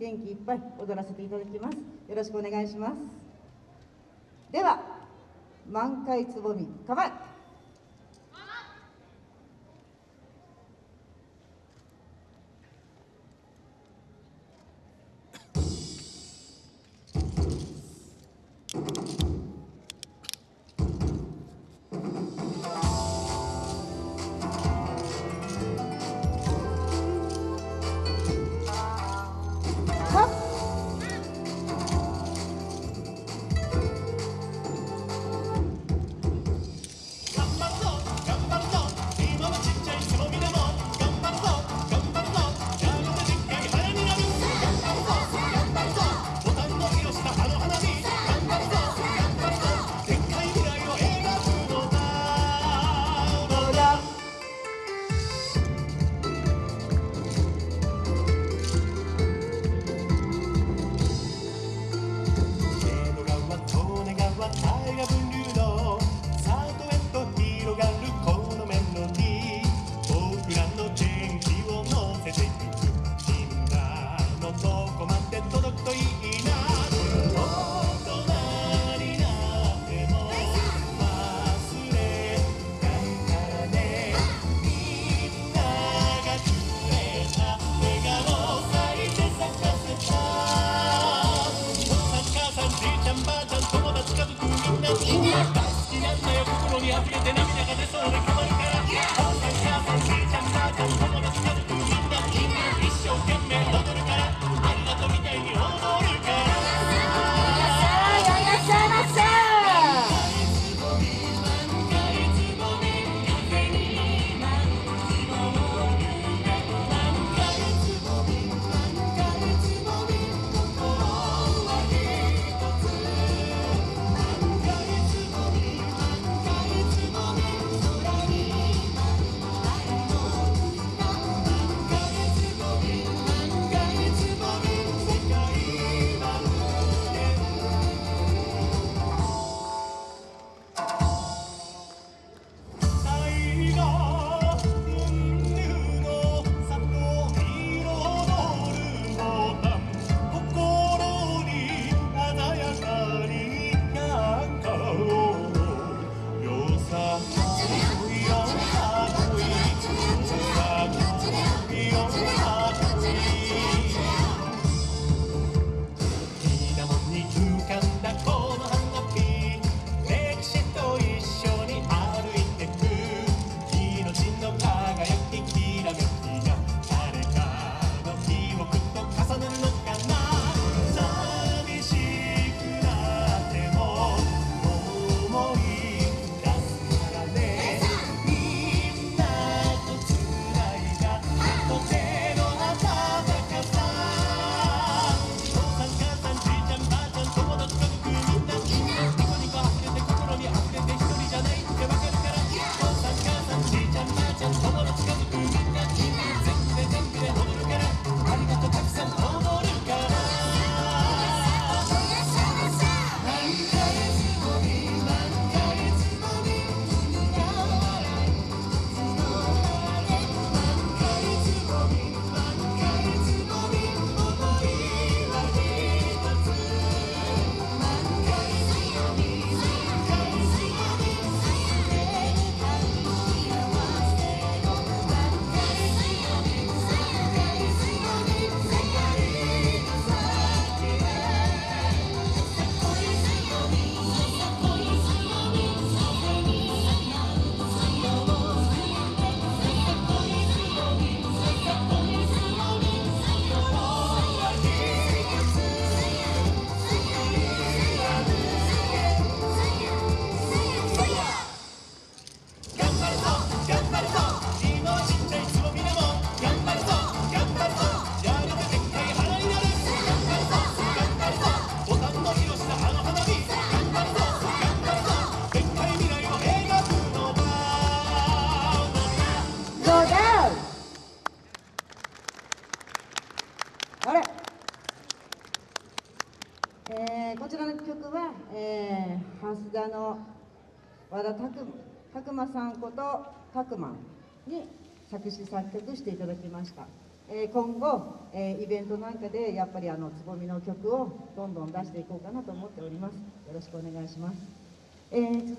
元気いっぱい踊らせていただきます。よろしくお願いします。では満開つぼみ構え。Mira, mira, mira, con eso de. えー、こちらの曲は、えー、蓮田の和田拓磨さんこと拓磨に作詞作曲していただきました。えー今後、えーイベントなんかでやっぱりあのつぼみの曲をどんどん出していこうかなと思っております。よろしくお願いします、えー